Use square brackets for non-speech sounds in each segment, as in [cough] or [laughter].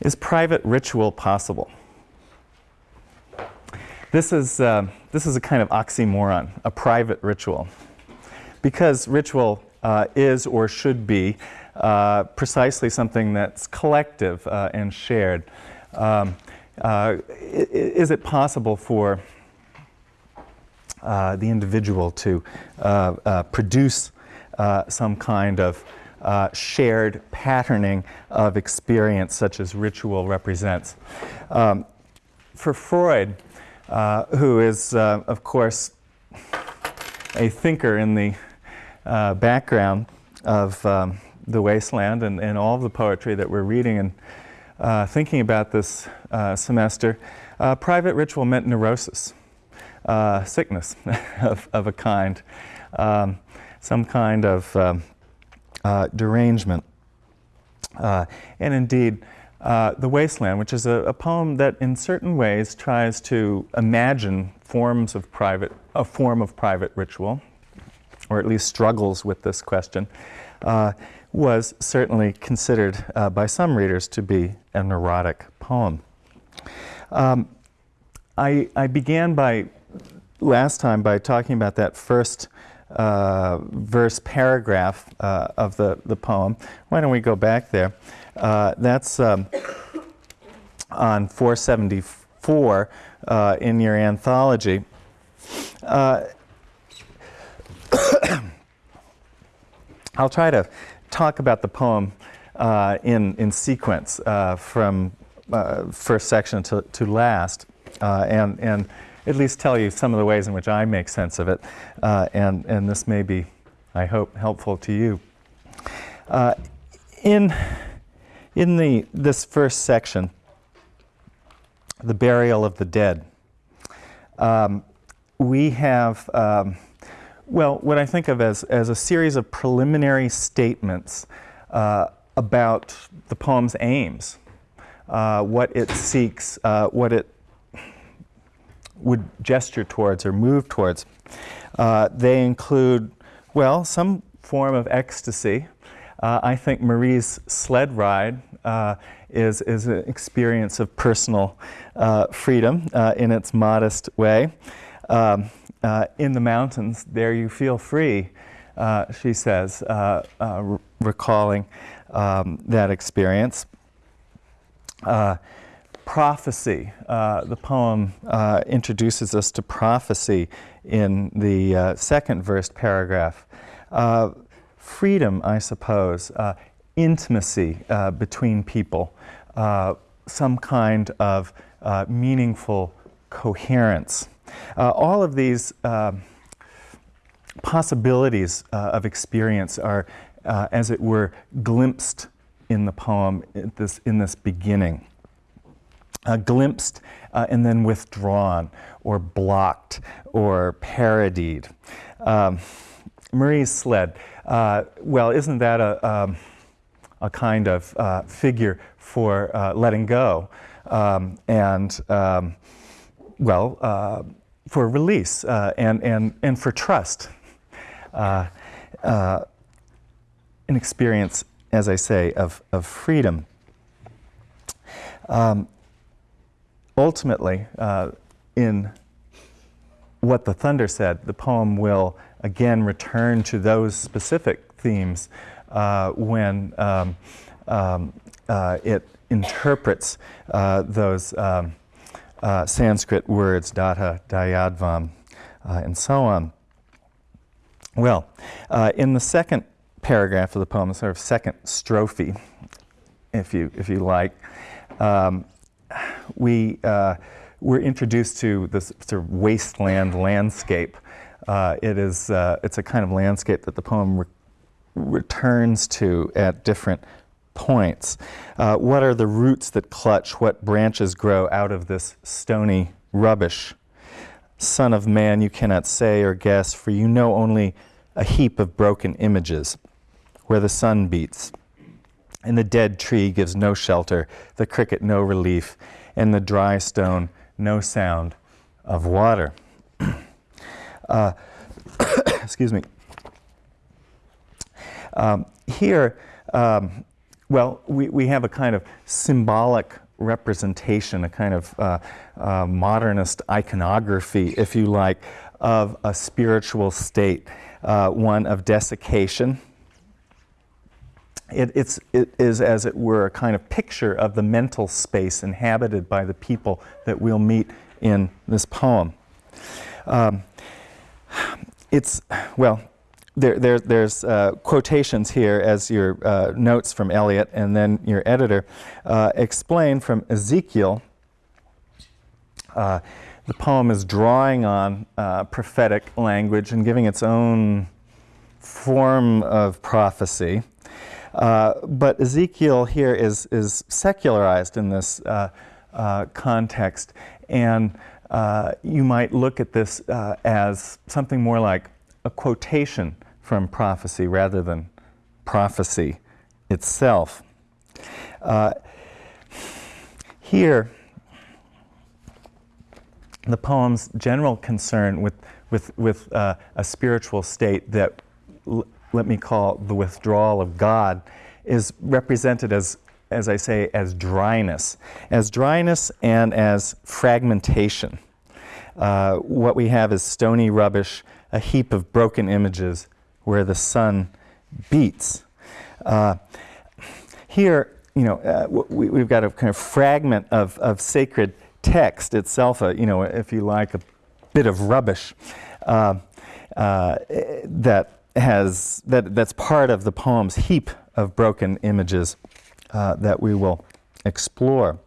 Is private ritual possible? This is, uh, this is a kind of oxymoron, a private ritual. Because ritual uh, is or should be uh, precisely something that's collective uh, and shared. Um, uh, is it possible for uh, the individual to produce some kind of shared patterning of experience such as ritual represents? Um, for Freud, uh, who is, uh, of course, a thinker in the uh, background of um, The Waste Land and, and all the poetry that we're reading and uh, thinking about this uh, semester. private ritual meant neurosis, sickness [laughs] of, of a kind, um, some kind of um, derangement. and indeed, uh, the Wasteland, which is a, a, poem that in certain ways tries to imagine forms of private, a form of private ritual, or at least struggles with this question, uh, was certainly considered uh, by some readers to be a neurotic poem. Um, I, I, began by, last time, by talking about that first uh, verse paragraph uh, of the, the poem. Why don't we go back there? Uh, that's um, on 474 uh, in your anthology. Uh, [coughs] I'll try to talk about the poem uh, in, in sequence from first section to, to last and, and at least tell you some of the ways in which I make sense of it. and, and this may be, I hope, helpful to you. in in the, this first section, the burial of the dead, um, we have, um, well, what I think of as, as a series of preliminary statements uh, about the poem's aims, uh, what it seeks, uh, what it would gesture towards or move towards. Uh, they include, well, some form of ecstasy, uh, I think Marie's sled ride uh, is, is an experience of personal uh, freedom uh, in its modest way. Um, uh, in the mountains, there you feel free, she says, re recalling um, that experience. Prophecy, the poem introduces us to prophecy in the second verse paragraph freedom, I suppose, uh, intimacy uh, between people, uh, some kind of uh, meaningful coherence. Uh, all of these possibilities of experience are, as it were, glimpsed in the poem in this, in this beginning. Uh, glimpsed uh, and then withdrawn or blocked or parodied. Um, Marie's sled uh, well, isn't that a, um, a kind of uh, figure for uh, letting go um, and, um, well, uh, for release and, and, and for trust? An experience, as I say, of, of freedom. Um, ultimately, in what the thunder said, the poem will again return to those specific themes uh, when um, um, uh, it interprets uh, those um, uh, Sanskrit words, Datta, Dayadhvam, uh, and so on. Well, uh, in the second paragraph of the poem, sort of second strophe, if you, if you like, um, we we're introduced to this sort of wasteland landscape uh, it is, uh, it's a kind of landscape that the poem re returns to at different points. Uh, what are the roots that clutch? What branches grow out of this stony rubbish? Son of man, you cannot say or guess, for you know only a heap of broken images where the sun beats. And the dead tree gives no shelter, the cricket no relief, and the dry stone no sound of water. [clears throat] Uh, [coughs] excuse me. Um, here, um, well, we, we have a kind of symbolic representation, a kind of uh, uh, modernist iconography, if you like, of a spiritual state, uh, one of desiccation. It, it's, it is, as it were, a kind of picture of the mental space inhabited by the people that we'll meet in this poem. Um, it's, well, there, there, there's uh, quotations here as your uh, notes from Eliot and then your editor uh, explain from Ezekiel. Uh, the poem is drawing on uh, prophetic language and giving its own form of prophecy. Uh, but Ezekiel here is, is secularized in this context, and you might look at this as something more like a quotation from prophecy rather than prophecy itself. Uh, here, the poem's general concern with, with, with uh, a spiritual state that let me call the withdrawal of God is represented as, as I say, as dryness, as dryness and as fragmentation. Uh, what we have is stony rubbish, a heap of broken images, where the sun beats. Uh, here, you know, uh, we, have got a kind of fragment of, of sacred text itself, uh, you know, if you like, a bit of rubbish uh, uh, that has that that's part of the poem's heap of broken images uh, that we will explore.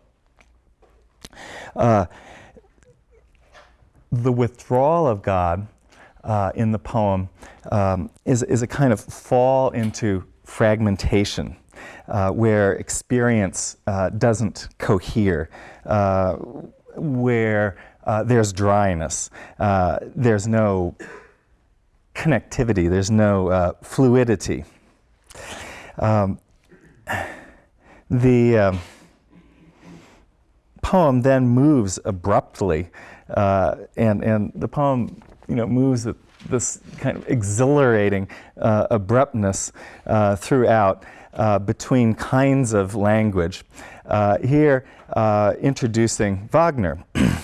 the withdrawal of God uh, in the poem um, is, is a kind of fall into fragmentation. Uh, where experience uh, doesn't cohere, uh, where uh, there's dryness, uh, there's no connectivity, there's no fluidity. Um, the um, poem then moves abruptly, and, and the poem you know, moves at this kind of exhilarating uh, abruptness uh, throughout uh, between kinds of language. Uh, here, uh, introducing Wagner,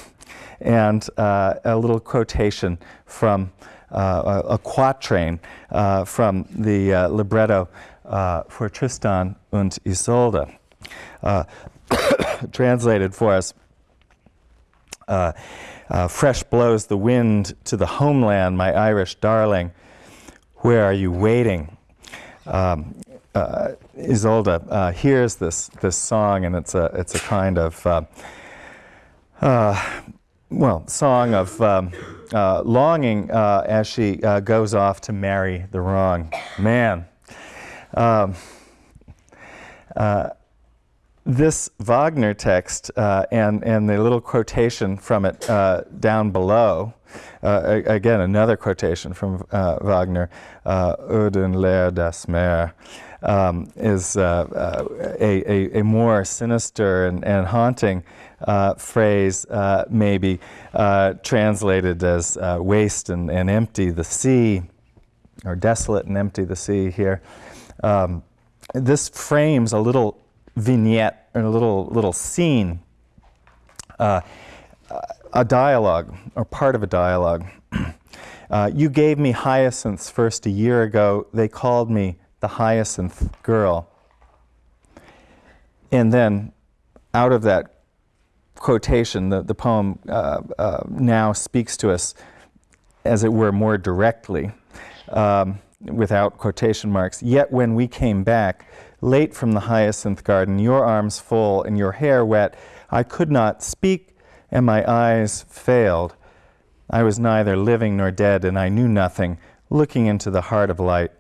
[clears throat] and uh, a little quotation from a, a, quatrain from the libretto for Tristan und Isolde, [coughs] translated for us. Uh, fresh blows the wind to the homeland, my Irish darling. Where are you waiting? Um, uh, Isolde uh, hears this this song, and it's a it's a kind of uh, uh, well song of um, uh, longing as she goes off to marry the wrong man. Um, this Wagner text uh, and, and the little quotation from it uh, down below, uh, again, another quotation from uh, Wagner, uh, Oed' und leer das Meer, um, is uh, a, a, a, more sinister and, and haunting phrase, maybe translated as waste and, and empty the sea, or desolate and empty the sea here. Um, this frames a little vignette or a little little scene, uh, a dialogue or part of a dialogue. [clears throat] uh, you gave me hyacinths first a year ago. They called me the hyacinth girl. And then, out of that quotation, the, the poem uh, uh now speaks to us, as it were, more directly, um, without quotation marks. Yet when we came back, late from the hyacinth garden, your arms full and your hair wet. I could not speak, and my eyes failed. I was neither living nor dead, and I knew nothing, looking into the heart of light,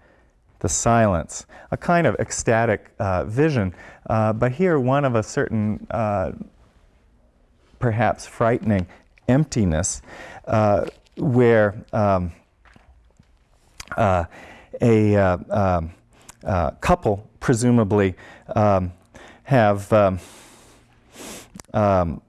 the silence, a kind of ecstatic uh, vision, uh, but here one of a certain, uh, perhaps frightening emptiness, uh, where um, uh, a uh, um, couple presumably um, have um, um,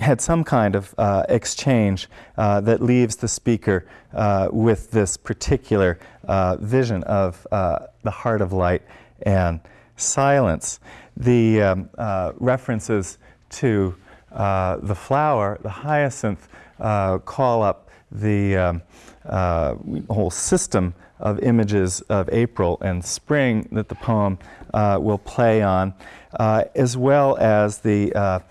had some kind of uh, exchange uh, that leaves the speaker uh, with this particular uh, vision of uh, the heart of light and silence. The um, uh, references to uh, the flower, the hyacinth, uh, call up the um, uh, whole system of images of April and spring that the poem uh, will play on, uh, as well as the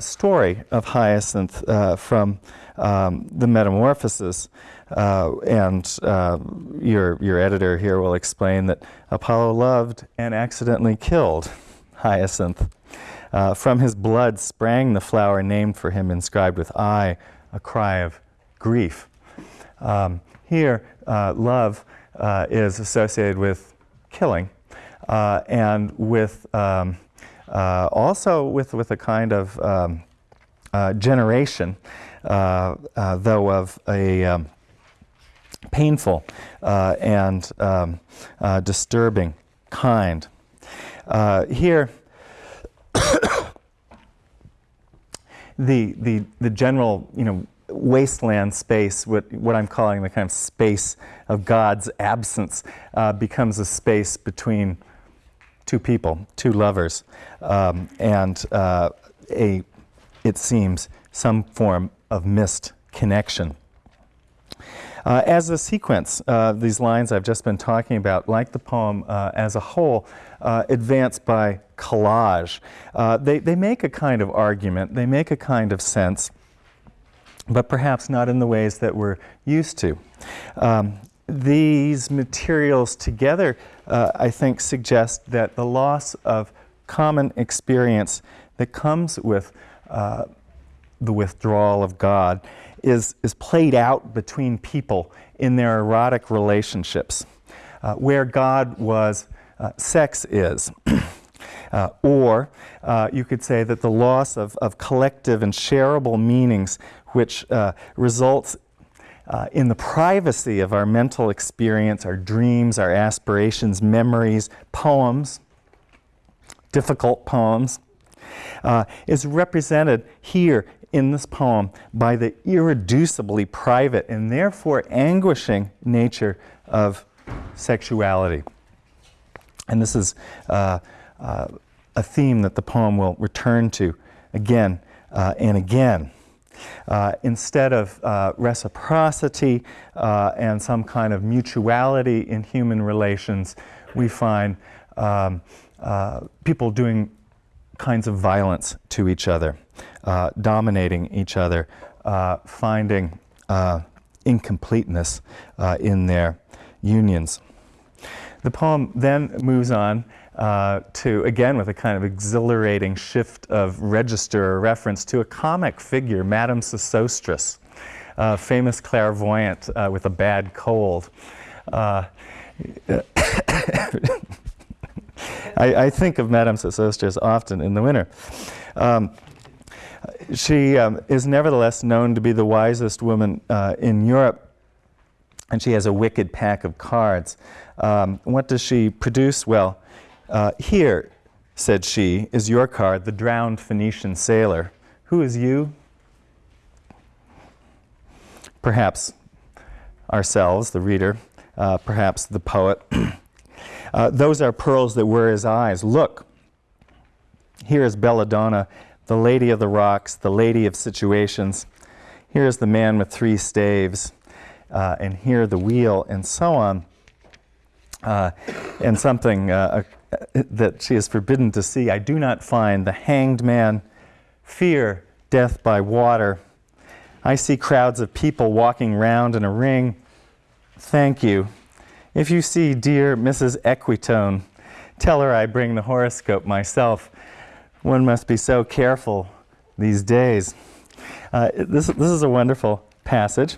story of Hyacinth from um, the Metamorphoses. Uh, and uh, your, your editor here will explain that Apollo loved and accidentally killed Hyacinth. Uh, from his blood sprang the flower named for him, inscribed with I, a cry of grief. Um, here, uh, love uh, is associated with killing uh, and with um, also with, with a kind of um, generation, though of a um, painful uh, and um, uh, disturbing kind. Uh, here, [coughs] the, the, the general, you know, wasteland space, what, what I'm calling the kind of space of God's absence, uh, becomes a space between two people, two lovers, um, and uh, a, it seems, some form of missed connection. Uh, as a sequence, uh, these lines I've just been talking about, like the poem uh, as a whole, uh, advance by collage. Uh, they, they make a kind of argument, they make a kind of sense, but perhaps not in the ways that we're used to. Um, these materials together, uh, I think, suggest that the loss of common experience that comes with the withdrawal of God is, is played out between people in their erotic relationships. Uh, where God was, uh, sex is. [clears throat] uh, or uh, you could say that the loss of, of collective and shareable meanings, which uh, results uh, in the privacy of our mental experience, our dreams, our aspirations, memories, poems, difficult poems, is represented here in this poem by the irreducibly private and therefore anguishing nature of sexuality. And this is uh, uh, a theme that the poem will return to again uh, and again. Uh, instead of uh, reciprocity uh, and some kind of mutuality in human relations, we find um, people doing kinds of violence to each other uh, dominating each other, uh, finding uh, incompleteness uh, in their unions. The poem then moves on uh, to, again, with a kind of exhilarating shift of register or reference to a comic figure, Madame Sosostris, a famous clairvoyant uh, with a bad cold. [coughs] I, I, think of Madame Sosostris often in the winter. Um, she um, is nevertheless known to be the wisest woman uh, in Europe, and she has a wicked pack of cards. Um, what does she produce? Well, uh, here, said she, is your card, the drowned Phoenician sailor. Who is you? Perhaps ourselves, the reader, uh, perhaps the poet. [clears throat] Uh, those are pearls that were his eyes. Look, here is Belladonna the lady of the rocks, the lady of situations. Here's the man with three staves, uh, and here the wheel, and so on. Uh, and something uh, uh, that she is forbidden to see. I do not find the hanged man, fear death by water. I see crowds of people walking round in a ring. Thank you. If you see dear Mrs. Equitone, tell her I bring the horoscope myself. One must be so careful these days. Uh, this, this is a wonderful passage.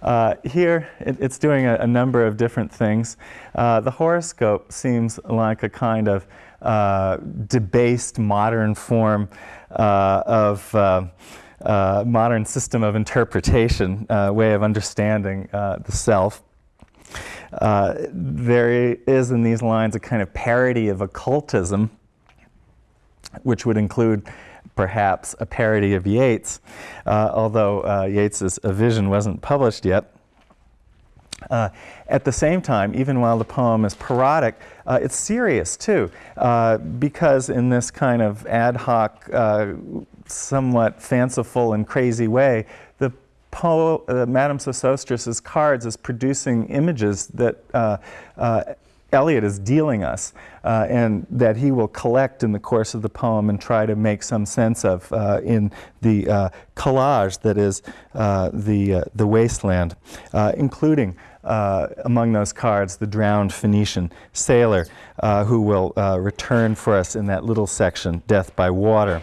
Uh, here, it, it's doing a, a, number of different things. Uh, the horoscope seems like a kind of uh, debased modern form uh, of uh, modern system of interpretation, way of understanding the self. there is in these lines a kind of parody of occultism which would include perhaps a parody of Yeats, uh, although uh, Yeats's A Vision wasn't published yet. Uh, at the same time, even while the poem is parodic, uh, it's serious too, uh, because in this kind of ad hoc, uh, somewhat fanciful and crazy way, the po- uh, Madame Sosostris's cards is producing images that uh, Eliot is dealing us, uh, and that he will collect in the course of the poem and try to make some sense of uh, in the uh, collage that is the, the wasteland, including uh, among those cards the drowned Phoenician sailor uh, who will uh, return for us in that little section, Death by Water.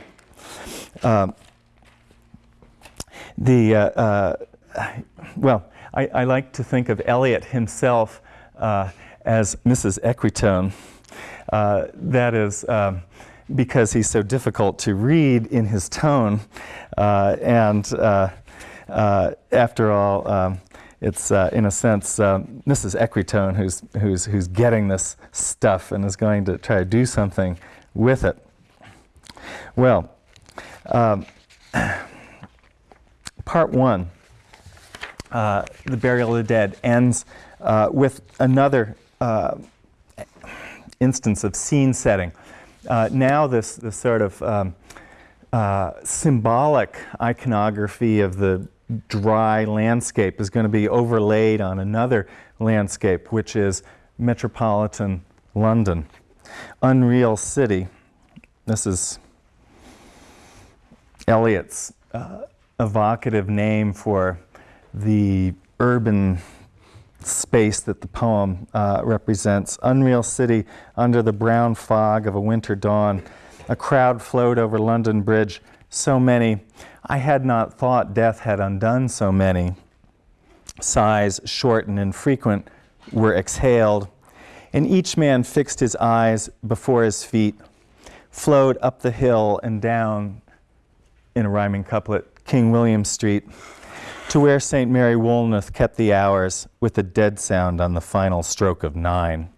Um, the, uh, uh, well, I, I, like to think of Eliot himself uh, as Mrs. Equitone. that is um, because he's so difficult to read in his tone. and after all, um, it's uh, in a sense uh, Mrs. Equitone who's, who's, who's getting this stuff and is going to try to do something with it. Well, um, [clears throat] part one, uh, the burial of the dead, ends uh, with another uh, instance of scene setting. Uh, now this, this sort of um, symbolic iconography of the dry landscape is going to be overlaid on another landscape, which is metropolitan London. Unreal City. This is Eliot's uh, evocative name for the urban space that the poem uh, represents. Unreal City, under the brown fog of a winter dawn, a crowd flowed over London Bridge, so many. I had not thought death had undone so many. Sighs, short and infrequent, were exhaled, and each man fixed his eyes before his feet, flowed up the hill and down in a rhyming couplet, King William Street, to where St. Mary Woolnoth kept the hours with a dead sound on the final stroke of nine.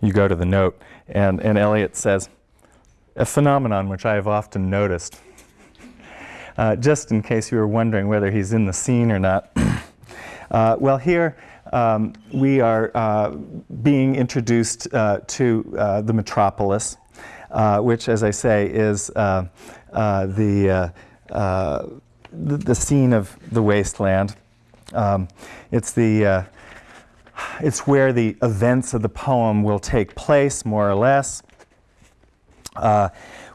You go to the note, and, and Eliot says, a phenomenon which I have often noticed uh, just in case you were wondering whether he's in the scene or not. [clears throat] uh, well, here um, we are uh, being introduced uh, to uh, the metropolis, uh, which, as I say, is the, the, the scene of the wasteland. Um, it's the it's where the events of the poem will take place, more or less.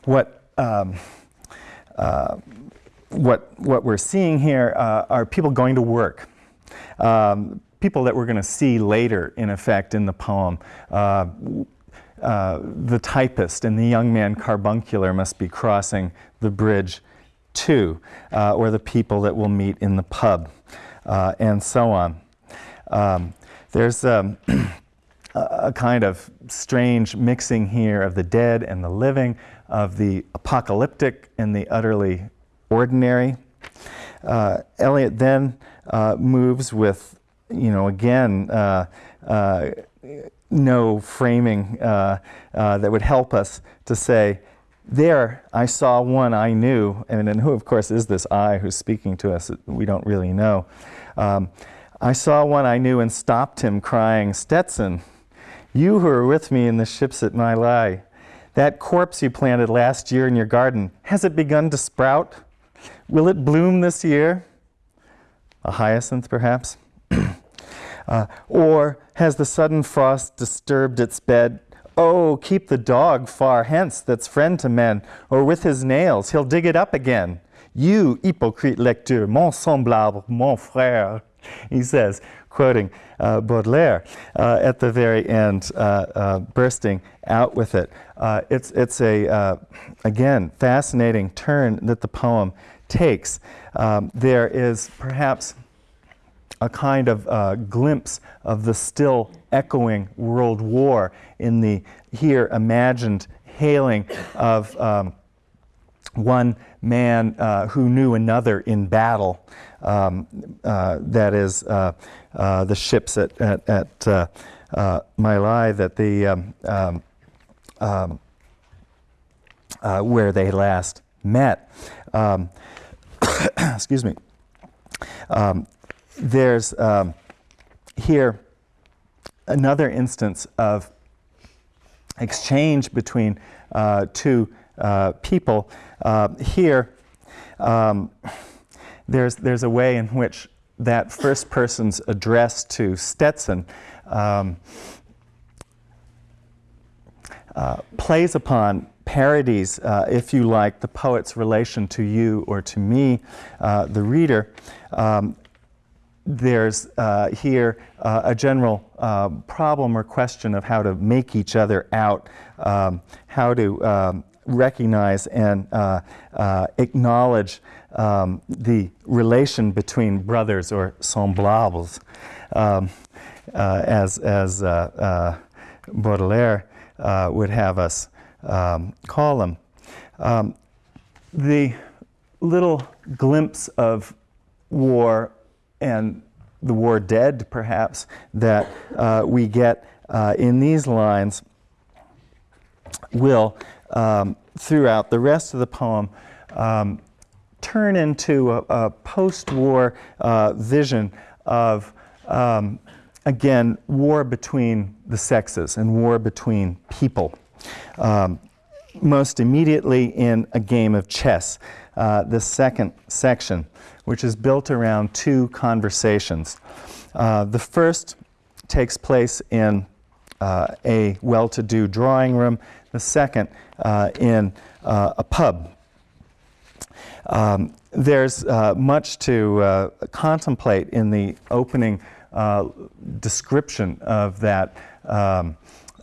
what um, what, what we're seeing here uh, are people going to work. Um, people that we're going to see later, in effect, in the poem. Uh, uh, the typist and the young man carbuncular must be crossing the bridge too, uh, or the people that we'll meet in the pub, uh, and so on. Um, there's um, [clears throat] a kind of strange mixing here of the dead and the living, of the apocalyptic and the utterly ordinary. Uh, Eliot then uh, moves with, you know, again, uh, uh no framing that would help us to say, there I saw one I knew, and, and who, of course, is this I who's speaking to us? We don't really know. Um, I saw one I knew and stopped him, crying, Stetson, you who are with me in the ships at Mylae, that corpse you planted last year in your garden, has it begun to sprout? Will it bloom this year? A hyacinth, perhaps? [clears throat] uh, or has the sudden frost disturbed its bed? Oh, keep the dog far hence that's friend to men, or with his nails he'll dig it up again. You, hypocrite lecteur, mon semblable, mon frère, he says, quoting uh, Baudelaire uh, at the very end, uh, uh bursting out with it. Uh, it's it's a, uh, again, fascinating turn that the poem takes. Um, there is perhaps a kind of uh, glimpse of the still echoing world war in the here imagined hailing of um, one man uh, who knew another in battle. Um, uh, that is uh, uh the ships at, at, at uh, that the um, um, um where they last met. Um, [coughs] excuse me. Um, there's um, here another instance of exchange between uh, two uh, people. Uh, here, um, there's, there's a way in which that first person's address to Stetson um, uh, plays upon parodies, uh, if you like, the poet's relation to you or to me, uh, the reader. Um, there's uh, here uh, a general uh, problem or question of how to make each other out, um, how to um, recognize and uh, uh, acknowledge um, the relation between brothers or semblables, um, uh, as, as Baudelaire would have us um, call them. Um, the little glimpse of war and the war dead, perhaps, that uh, we get uh, in these lines will, um, throughout the rest of the poem, um, turn into a, a post-war uh, vision of, um, again, war between the sexes and war between people. Um, most immediately in a game of chess, uh, the second section which is built around two conversations. Uh, the first takes place in uh, a well-to-do drawing room, the second uh, in uh, a pub. Um, there's uh, much to contemplate in the opening description of that um,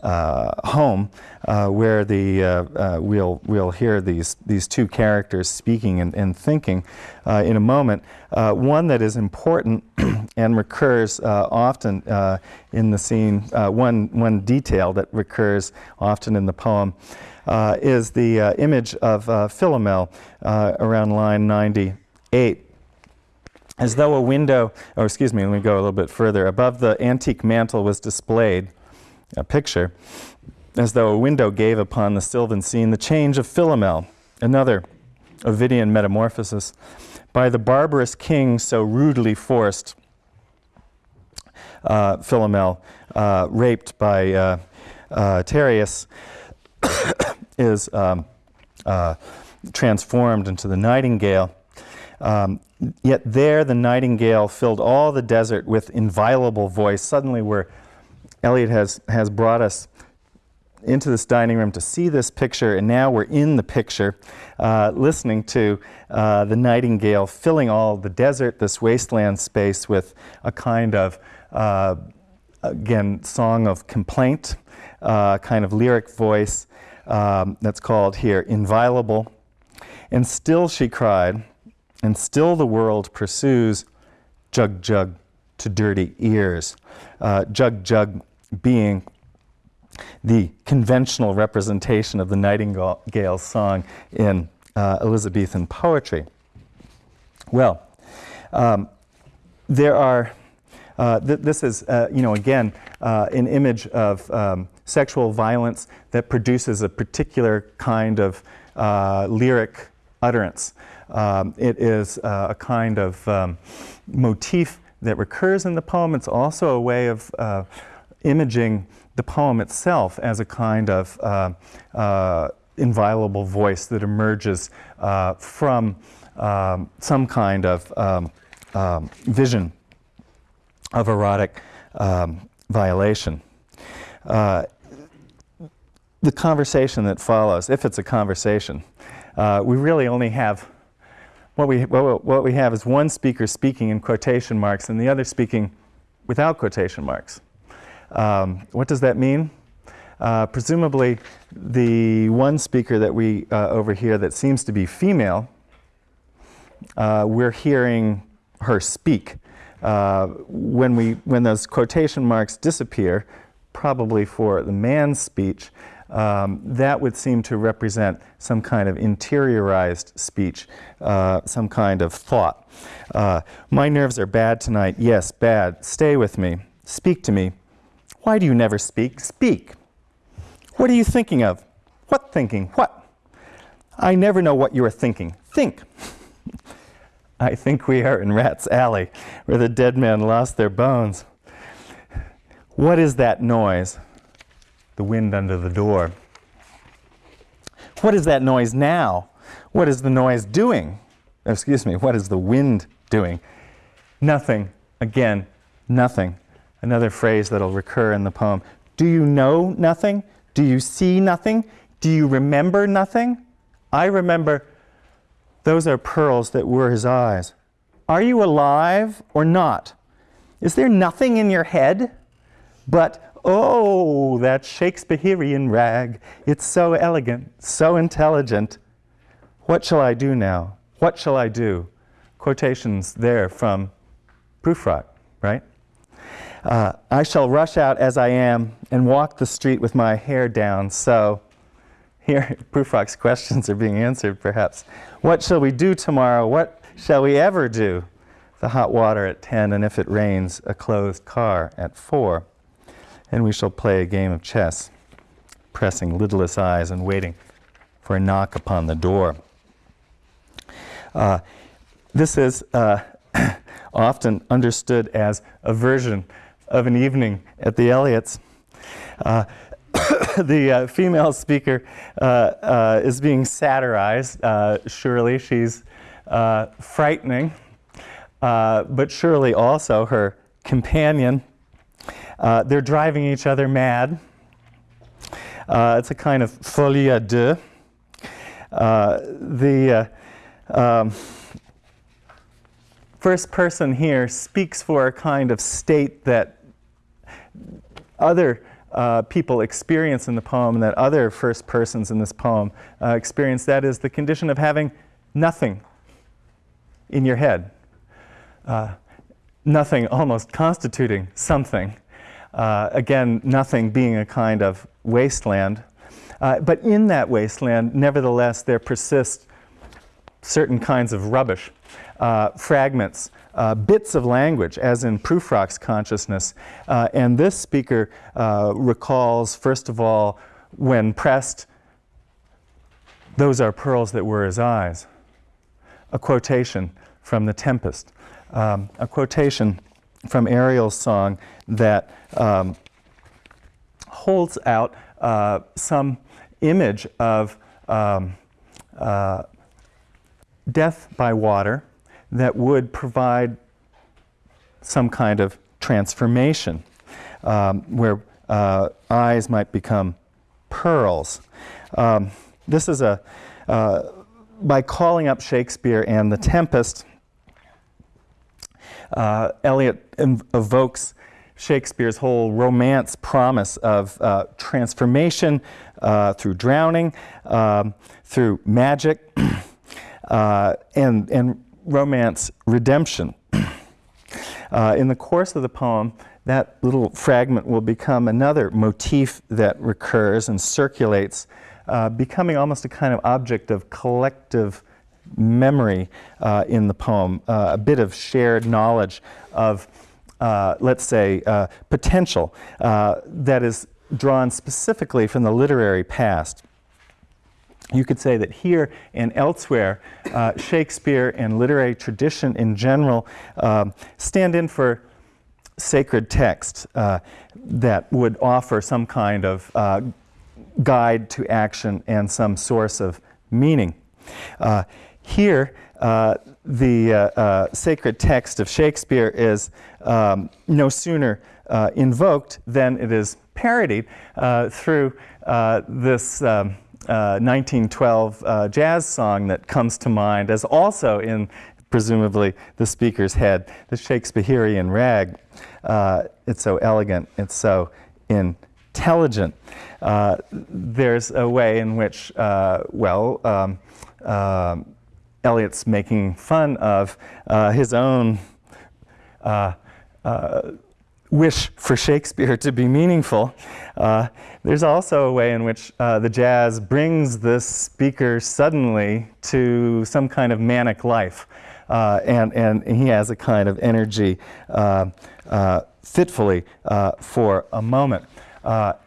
home uh, where the, uh, uh, we'll, we'll hear these, these two characters speaking and, and thinking uh, in a moment. Uh, one that is important [clears throat] and recurs often in the scene, one, one detail that recurs often in the poem is the image of Philomel around line 98 as though a window, or excuse me, let me go a little bit further. Above the antique mantle was displayed a picture, as though a window gave upon the sylvan scene the change of Philomel, another Ovidian metamorphosis, by the barbarous king so rudely forced, uh, Philomel, uh, raped by uh, uh Tereus, [coughs] is um, uh, transformed into the nightingale. Um, yet there the nightingale filled all the desert with inviolable voice. Suddenly we're Eliot has, has brought us into this dining room to see this picture, and now we're in the picture, uh, listening to uh, the nightingale filling all the desert, this wasteland space, with a kind of, uh, again, song of complaint, uh, kind of lyric voice um, that's called here Inviolable. And still she cried, and still the world pursues jug jug to dirty ears. Uh, jug jug being the conventional representation of the nightingale's song in uh, Elizabethan poetry. Well, um, there are, uh, th this is, uh, you know, again, uh, an image of um, sexual violence that produces a particular kind of uh, lyric utterance. Um, it is uh, a kind of um, motif that recurs in the poem. It's also a way of imaging the poem itself as a kind of uh, uh, inviolable voice that emerges uh, from um, some kind of um, um, vision of erotic um, violation. Uh, the conversation that follows, if it's a conversation, uh, we really only have what we, what we have is one speaker speaking in quotation marks and the other speaking without quotation marks. Um, what does that mean? Uh, presumably, the one speaker that we uh, over here that seems to be female, uh, we're hearing her speak. Uh, when, we, when those quotation marks disappear, probably for the man's speech, um, that would seem to represent some kind of interiorized speech, uh, some kind of thought. Uh, my nerves are bad tonight. Yes, bad. Stay with me. Speak to me. Why do you never speak? Speak. What are you thinking of? What thinking? What? I never know what you are thinking. Think. [laughs] I think we are in Rat's Alley, where the dead men lost their bones. What is that noise? The wind under the door. What is that noise now? What is the noise doing? Excuse me, what is the wind doing? Nothing. Again, nothing. Another phrase that'll recur in the poem. Do you know nothing? Do you see nothing? Do you remember nothing? I remember those are pearls that were his eyes. Are you alive or not? Is there nothing in your head? But, oh, that Shakespearean rag. It's so elegant, so intelligent. What shall I do now? What shall I do? Quotations there from Prufrock, right? Uh, I shall rush out as I am and walk the street with my hair down. So, here, [laughs] Prufrock's questions are being answered, perhaps. What shall we do tomorrow? What shall we ever do? The hot water at 10, and if it rains, a closed car at 4. And we shall play a game of chess, pressing lidless eyes and waiting for a knock upon the door. Uh, this is uh, [coughs] often understood as a version of an evening at the Eliots. Uh, [coughs] the uh, female speaker uh, uh, is being satirized. Uh, surely she's uh, frightening, but surely also her companion. they're driving each other mad. it's a kind of folie à deux. the um, first person here speaks for a kind of state that other uh, people experience in the poem, that other first persons in this poem uh, experience, that is the condition of having nothing in your head. Uh, nothing almost constituting something. Uh, again, nothing being a kind of wasteland. Uh, but in that wasteland, nevertheless, there persist certain kinds of rubbish, uh, fragments, uh, bits of language, as in Prufrock's consciousness. Uh, and this speaker uh, recalls, first of all, when pressed, those are pearls that were his eyes. A quotation from The Tempest, um, a quotation from Ariel's song that um, holds out uh, some image of um, uh, death by water that would provide some kind of transformation um, where uh, eyes might become pearls. Um, this is a, uh, by calling up Shakespeare and The Tempest, uh, Eliot evokes Shakespeare's whole romance promise of uh, transformation uh, through drowning, um, through magic, [clears throat] uh, and, and romance redemption. [clears throat] uh, in the course of the poem, that little fragment will become another motif that recurs and circulates, uh, becoming almost a kind of object of collective memory uh, in the poem, uh, a bit of shared knowledge of, uh, let's say, uh, potential that is drawn specifically from the literary past you could say that here and elsewhere, uh, Shakespeare and literary tradition in general um, stand in for sacred texts uh, that would offer some kind of uh, guide to action and some source of meaning. Uh, here, uh, the uh, sacred text of Shakespeare is um, no sooner invoked than it is parodied through this um, 1912 uh, uh, jazz song that comes to mind as also in presumably the speaker's head, the Shakespearean rag. Uh, it's so elegant, it's so intelligent. Uh, there's a way in which, uh, well, um, Eliot's making fun of his own wish for Shakespeare to be meaningful. Uh, there's also a way in which uh, the jazz brings this speaker suddenly to some kind of manic life. Uh, and, and he has a kind of energy uh, uh, fitfully uh, for a moment.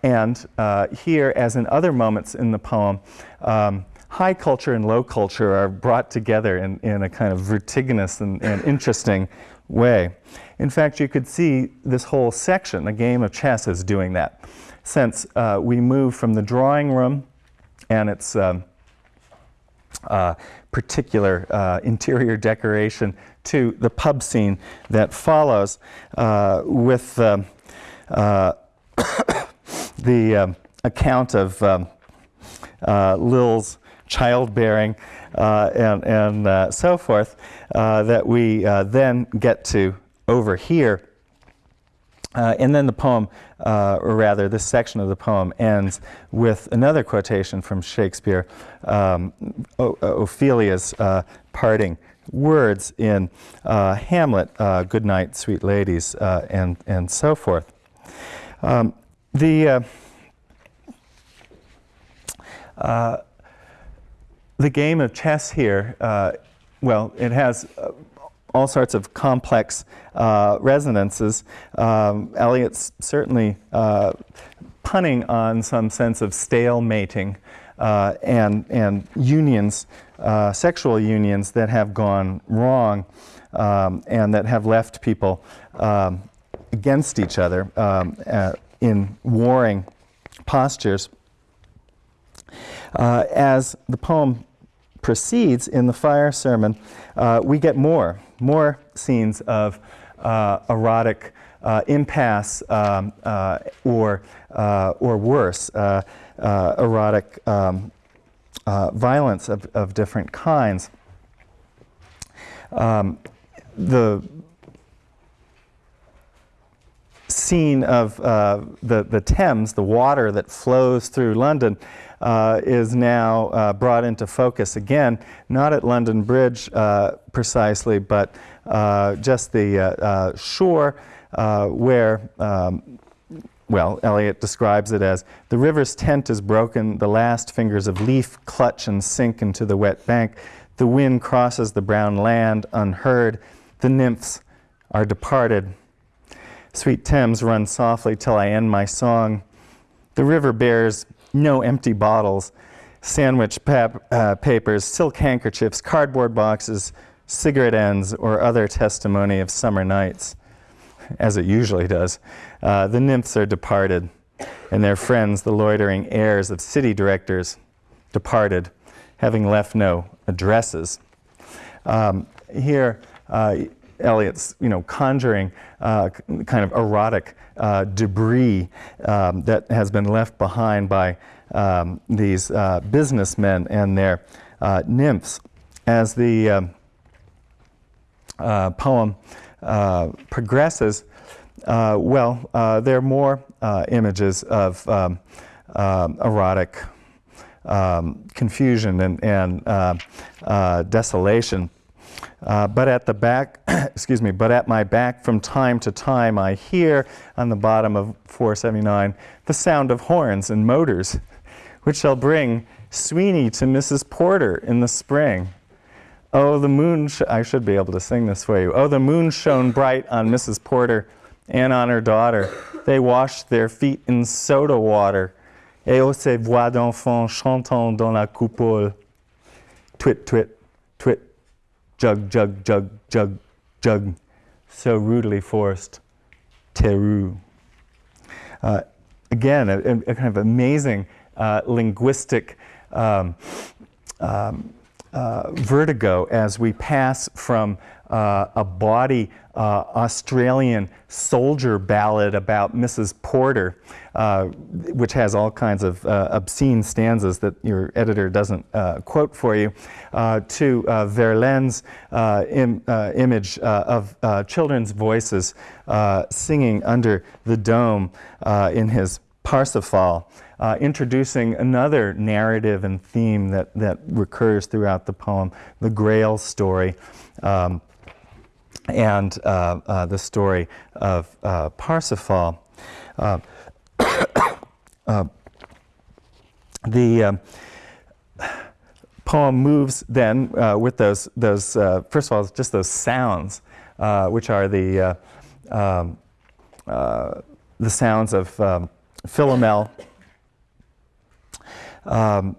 and here, as in other moments in the poem, um, high culture and low culture are brought together in, in a kind of vertiginous and, and interesting way. In fact, you could see this whole section, a game of chess, is doing that. Since uh, we move from the drawing room and its um, uh, particular uh, interior decoration to the pub scene that follows uh, with uh, [coughs] the um, account of um, uh, Lil's childbearing uh, and, and uh, so forth uh, that we uh, then get to over here. Uh, and then the poem, or rather this section of the poem, ends with another quotation from Shakespeare, um, Ophelia's parting words in Hamlet, good night, sweet ladies, and, and so forth. Um, the uh, the game of chess here, uh, well, it has uh, all sorts of complex uh, resonances. Um, Eliot's certainly uh, punning on some sense of stalemating uh, and, and unions, sexual unions that have gone wrong um, and that have left people um, against each other um, in warring postures. Uh, as the poem proceeds in the fire sermon, uh, we get more, more scenes of uh, erotic uh, impasse um, uh, or, or worse, erotic um, violence of, of different kinds. Um, the scene of uh, the, the Thames, the water that flows through London, uh, is now uh, brought into focus again, not at London Bridge uh, precisely, but uh, just the uh, shore where, um, well, Eliot describes it as the river's tent is broken, the last fingers of leaf clutch and sink into the wet bank, the wind crosses the brown land unheard, the nymphs are departed Sweet Thames, run softly till I end my song. The river bears no empty bottles, sandwich pap uh, papers, silk handkerchiefs, cardboard boxes, cigarette ends, or other testimony of summer nights, as it usually does. Uh, the nymphs are departed, and their friends, the loitering heirs of city directors, departed, having left no addresses. Um, here, uh, Eliot's, you know, conjuring uh, kind of erotic uh, debris um, that has been left behind by um, these uh, businessmen and their uh, nymphs. As the um, uh, poem uh, progresses, well, there are more images of um, um, erotic um, confusion and, and desolation. Uh, but at the back, [clears throat] excuse me, but at my back from time to time I hear on the bottom of 479 the sound of horns and motors, which shall bring Sweeney to Mrs. Porter in the spring. Oh, the moon, sh I should be able to sing this for you. Oh, the moon shone bright on Mrs. Porter and on her daughter. They washed their feet in soda water. Et oh, ces voix d'enfants chantant dans la coupole. Twit, twit, twit, jug, jug, jug, jug, jug, so rudely forced, Tereu. Uh, again, a, a, kind of amazing uh, linguistic um, um, uh, vertigo as we pass from uh, a body uh, Australian soldier ballad about Mrs. Porter, uh, which has all kinds of uh, obscene stanzas that your editor doesn't uh, quote for you, uh, to Verlaine's Im image of children's voices singing under the dome in his Parsifal uh, introducing another narrative and theme that, that recurs throughout the poem, the Grail story, um, and uh, uh, the story of uh, Parsifal. Uh, [coughs] uh, the um, poem moves then with those, those first of all, just those sounds, which are the, um, the sounds of um, Philomel, um,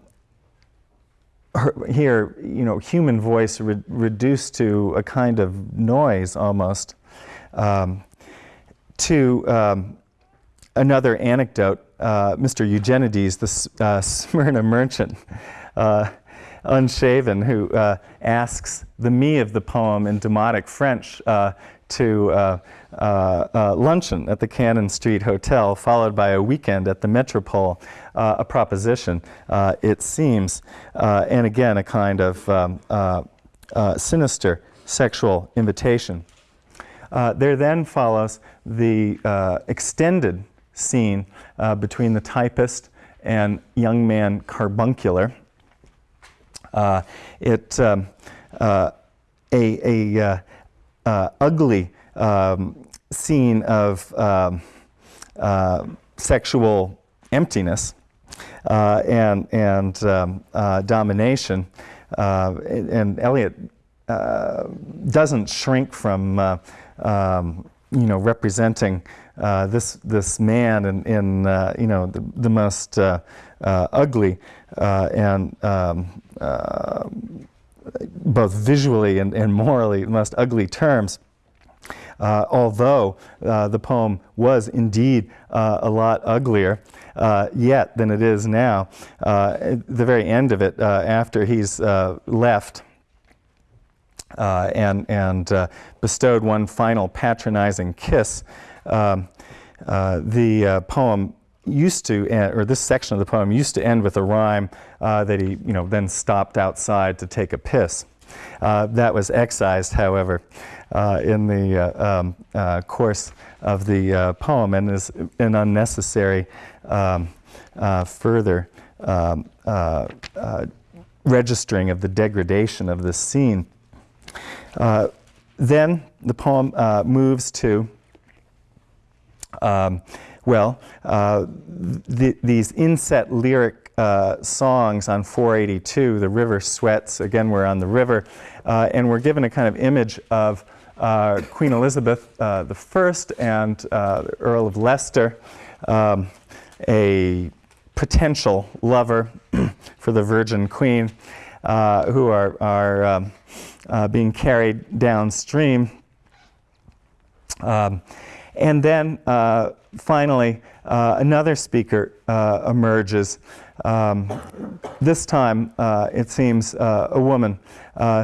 her, here, you know, human voice re reduced to a kind of noise almost. Um, to um, another anecdote, uh, Mr. Eugenides, the uh, [laughs] Smyrna merchant, uh, unshaven, who uh, asks the me of the poem in demotic French uh, to uh, luncheon at the Cannon Street Hotel, followed by a weekend at the Metropole, a proposition, it seems, and again, a kind of um, sinister sexual invitation. Uh, there then follows the uh, extended scene uh, between the typist and young man Carbuncular. Uh, it um, uh, a, a uh, ugly um, scene of um, sexual emptiness and and um, domination, and, and Eliot doesn't shrink from um, you know, representing uh, this this man in, in uh, you know the, the most uh, uh ugly uh, and um, uh, both visually and, and morally most ugly terms. although the poem was indeed a lot uglier yet than it is now, at the very end of it, after he's left uh, and, and uh, bestowed one final patronizing kiss. Um, uh, the uh, poem used to, end, or this section of the poem used to end with a rhyme uh, that he you know, then stopped outside to take a piss. Uh, that was excised, however, in the um, course of the poem and is an unnecessary um, further um, registering of the degradation of this scene. Uh, then the poem uh, moves to, um, well, uh, the, these inset lyric uh, songs on 482, The River Sweats, again, we're on the river, uh, and we're given a kind of image of uh, Queen Elizabeth I and the Earl of Leicester, um, a potential lover [clears throat] for the Virgin Queen, who are, are um, uh, being carried downstream. Um, and then uh, finally, uh, another speaker uh, emerges. Um, this time, uh, it seems uh, a woman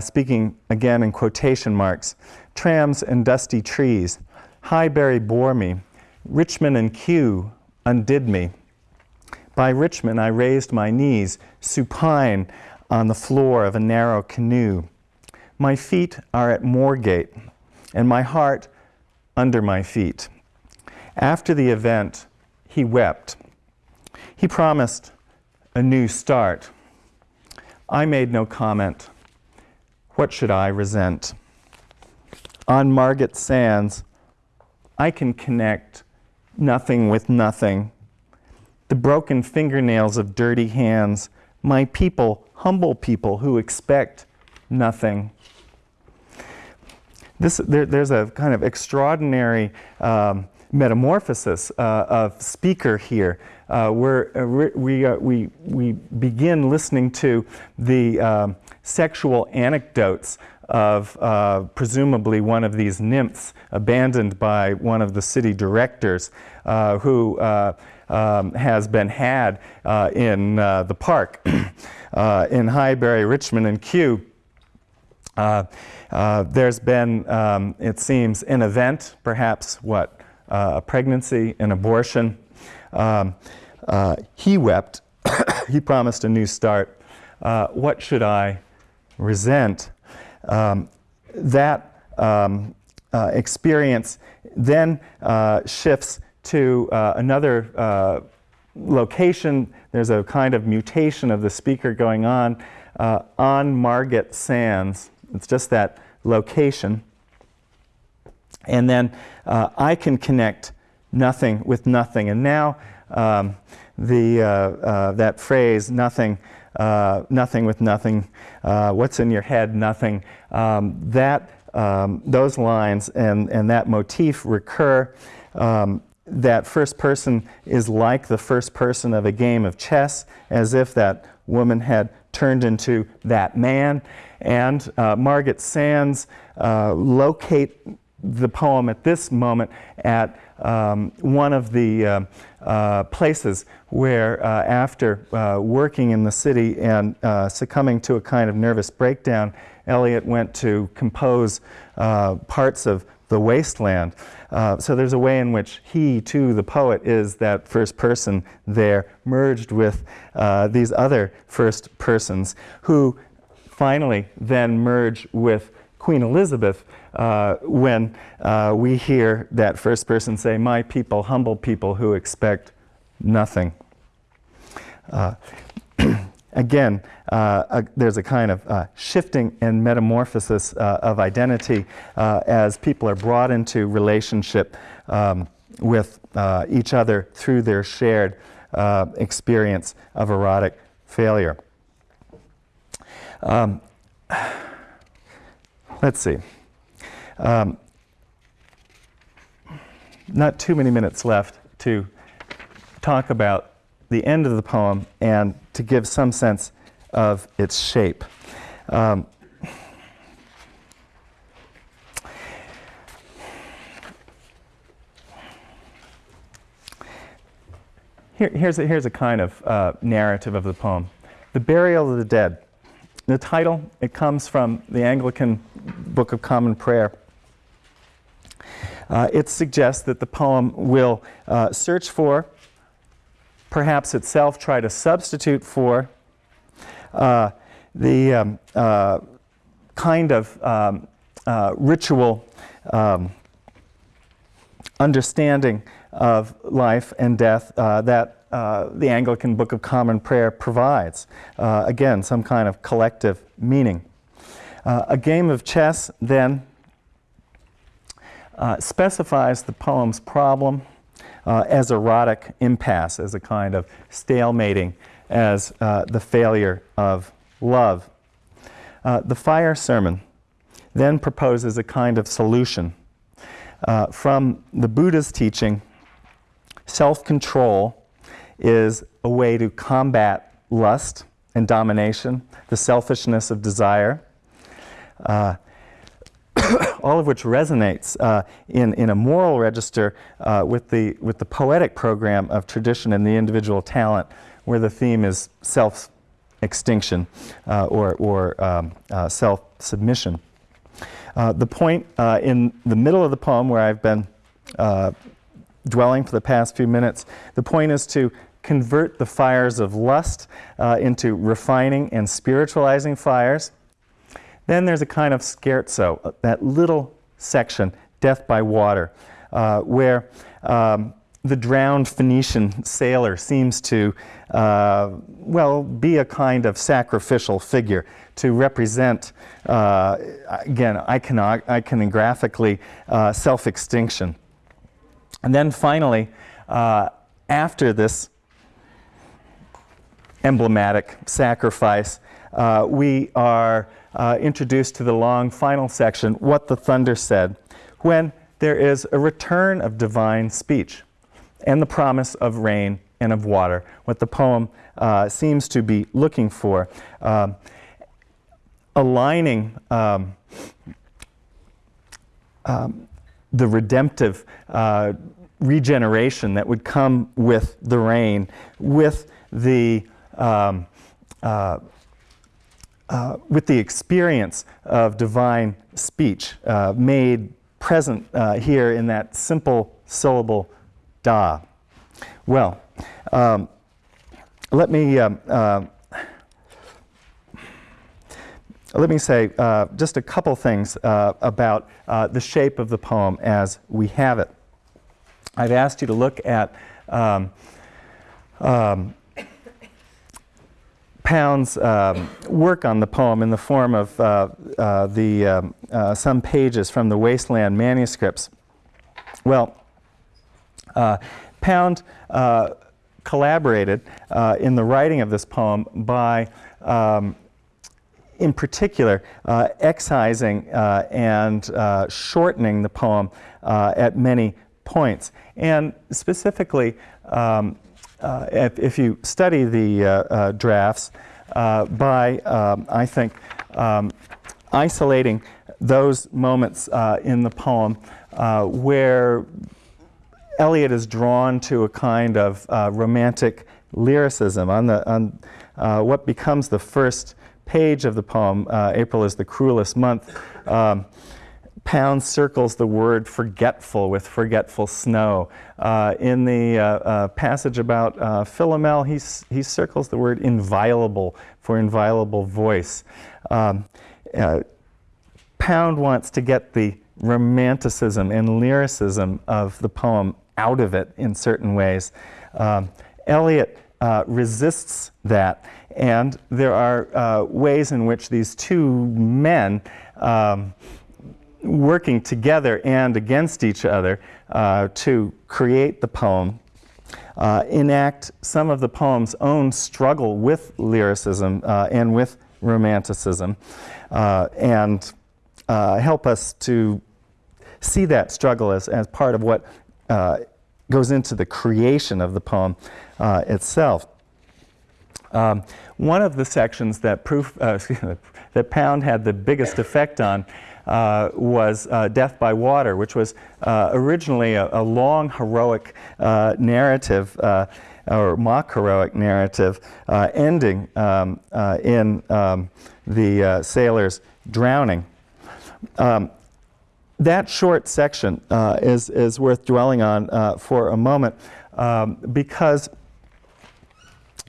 speaking again in quotation marks. Trams and dusty trees, Highbury bore me, Richmond and Kew undid me. By Richmond I raised my knees, supine on the floor of a narrow canoe. My feet are at Moorgate, and my heart under my feet. After the event, he wept. He promised a new start. I made no comment. What should I resent? On Margate Sands, I can connect nothing with nothing. The broken fingernails of dirty hands, my people, humble people who expect nothing. This, there, there's a kind of extraordinary um, metamorphosis uh, of speaker here, uh, where uh, we, uh, we, we begin listening to the um, sexual anecdotes of uh, presumably one of these nymphs abandoned by one of the city directors uh, who um, has been had in the park [clears throat] in Highbury, Richmond, and Kew. Uh, uh, there's been, um, it seems, an event, perhaps what, uh, a pregnancy, an abortion. Um, uh, he wept. [coughs] he promised a new start. Uh, what should I resent? Um, that um, uh, experience then shifts to another location. There's a kind of mutation of the speaker going on on Margate Sands it's just that location. And then uh, I can connect nothing with nothing. And now um, the, uh, uh, that phrase, nothing, uh, nothing with nothing, uh, what's in your head, nothing, um, that, um, those lines and, and that motif recur. Um, that first person is like the first person of a game of chess, as if that woman had turned into that man. And uh, Margate Sands locate the poem at this moment at um, one of the uh, uh, places where, uh, after uh, working in the city and uh, succumbing to a kind of nervous breakdown, Eliot went to compose uh, parts of the Waste Land. so there's a way in which he, too, the poet, is that first person there, merged with these other first persons who finally then merge with Queen Elizabeth uh, when uh, we hear that first person say, My people, humble people who expect nothing. Uh, [clears throat] again, uh, a, there's a kind of uh, shifting and metamorphosis uh, of identity as people are brought into relationship um, with each other through their shared experience of erotic failure. Um, [sighs] let's see. Um, not too many minutes left to talk about the end of the poem and to give some sense of its shape. Um, here, here's, a, here's a kind of uh, narrative of the poem. The Burial of the Dead. The title, it comes from the Anglican Book of Common Prayer. Uh, it suggests that the poem will uh, search for, perhaps itself try to substitute for, uh, the um, uh, kind of um, uh, ritual um, understanding of life and death uh, that the Anglican Book of Common Prayer provides. Again, some kind of collective meaning. A game of chess then uh, specifies the poem's problem uh, as erotic impasse, as a kind of stalemating, as the failure of love. the fire sermon then proposes a kind of solution. from the Buddha's teaching, self-control is a way to combat lust and domination, the selfishness of desire, uh, [coughs] all of which resonates uh, in, in a moral register uh, with, the, with the poetic program of tradition and the individual talent, where the theme is self-extinction uh, or, or um, uh, self-submission. Uh, the point in the middle of the poem where I've been dwelling for the past few minutes, the point is to convert the fires of lust uh, into refining and spiritualizing fires. Then there's a kind of scherzo, uh, that little section, Death by Water, uh, where um, the drowned Phoenician sailor seems to, uh, well, be a kind of sacrificial figure to represent, uh, again, icono iconographically, uh, self-extinction. And then finally, after this emblematic sacrifice, uh, we are uh, introduced to the long final section, What the Thunder Said, when there is a return of divine speech and the promise of rain and of water, what the poem uh, seems to be looking for. Um, aligning um, um, the redemptive uh, regeneration that would come with the rain, with the um, uh, uh, with the experience of divine speech uh, made present uh, here in that simple syllable da. Well, um, let me um, uh, let me say uh, just a couple things about the shape of the poem as we have it. I've asked you to look at um, um, Pound's um, work on the poem in the form of uh, uh, the, um, uh, some pages from the Waste Land manuscripts. Well, uh, Pound uh, collaborated uh, in the writing of this poem by, um, in particular, excising and shortening the poem at many points. And specifically, um, if, if, you study the uh, uh, drafts, uh, by, um, I think, um, isolating those moments uh, in the poem uh, where Eliot is drawn to a kind of uh, romantic lyricism. On, the, on uh, what becomes the first page of the poem, uh, April is the cruelest month, um, Pound circles the word forgetful with forgetful snow. Uh, in the uh, uh, passage about uh, Philomel, he, he circles the word inviolable for inviolable voice. Um, uh, Pound wants to get the romanticism and lyricism of the poem out of it in certain ways. Um, Eliot uh, resists that, and there are ways in which these two men um, working together and against each other uh, to create the poem, uh, enact some of the poem's own struggle with lyricism uh, and with romanticism, uh, and uh, help us to see that struggle as, as part of what uh, goes into the creation of the poem itself. Um, one of the sections that, proof, [laughs] that Pound had the biggest effect on uh, was uh, Death by Water, which was uh, originally a, a, long heroic uh, narrative or mock heroic narrative ending um, in um, the sailors drowning. Um, that short section is, is worth dwelling on for a moment um, because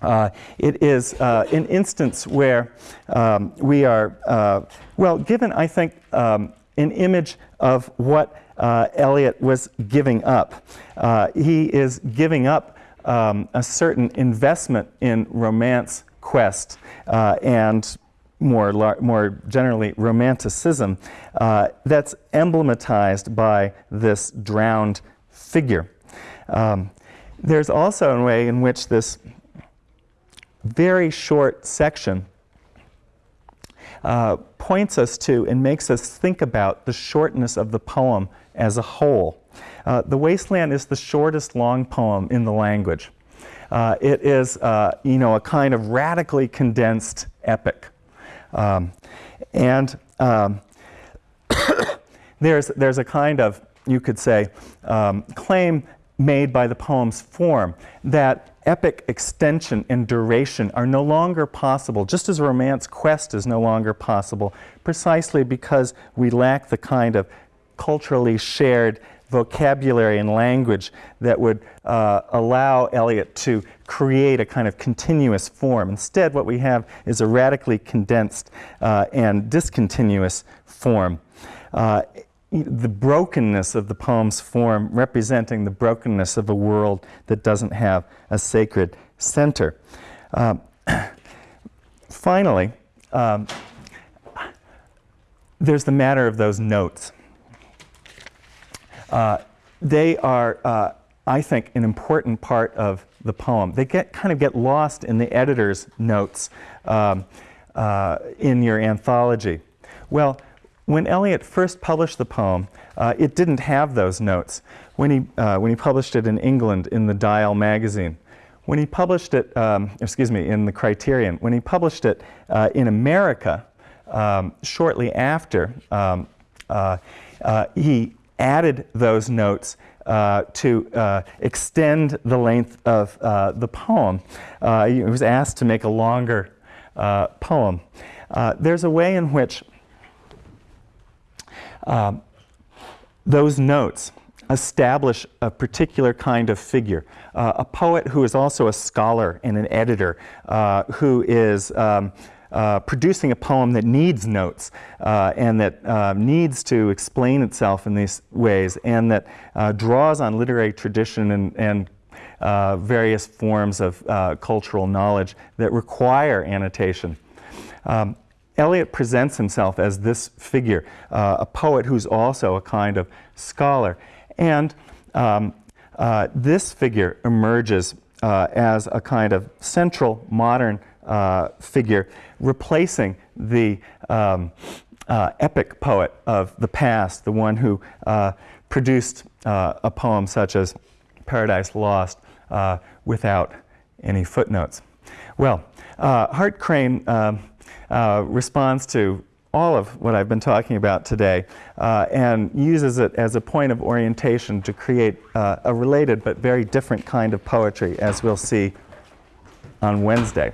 uh, it is uh, an instance where um, we are, uh, well, given, I think, um, an image of what uh, Eliot was giving up. Uh, he is giving up um, a certain investment in romance quest uh, and more, more generally romanticism that's emblematized by this drowned figure. Um, there's also a way in which this very short section uh, points us to and makes us think about the shortness of the poem as a whole. Uh, the Waste Land is the shortest long poem in the language. Uh, it is, uh, you know, a kind of radically condensed epic. Um, and um, [coughs] there's, there's a kind of, you could say, um, claim made by the poem's form that epic extension and duration are no longer possible, just as a romance quest is no longer possible, precisely because we lack the kind of culturally shared vocabulary and language that would uh, allow Eliot to create a kind of continuous form. Instead, what we have is a radically condensed uh, and discontinuous form. Uh, the brokenness of the poem's form representing the brokenness of a world that doesn't have a sacred center. Um, [coughs] finally, um, there's the matter of those notes. Uh, they are, uh, I think, an important part of the poem. They get kind of get lost in the editor's notes um, uh, in your anthology. Well, when Eliot first published the poem, uh, it didn't have those notes. When he, uh, when he published it in England in the Dial magazine, when he published it, um, excuse me, in the Criterion, when he published it uh, in America um, shortly after, um, uh, uh, he added those notes uh, to uh, extend the length of uh, the poem. he was asked to make a longer poem. there's a way in which um, those notes establish a particular kind of figure. Uh, a poet who is also a scholar and an editor, uh, who is um, uh, producing a poem that needs notes uh, and that uh, needs to explain itself in these ways and that uh, draws on literary tradition and, and various forms of cultural knowledge that require annotation. Um, Eliot presents himself as this figure, uh, a poet who's also a kind of scholar. And um, uh, this figure emerges uh, as a kind of central modern uh, figure, replacing the um, uh, epic poet of the past, the one who uh, produced a poem such as Paradise Lost without any footnotes. Well, Hart Crane um, uh, responds to all of what I've been talking about today uh, and uses it as a point of orientation to create uh, a related but very different kind of poetry, as we'll see on Wednesday.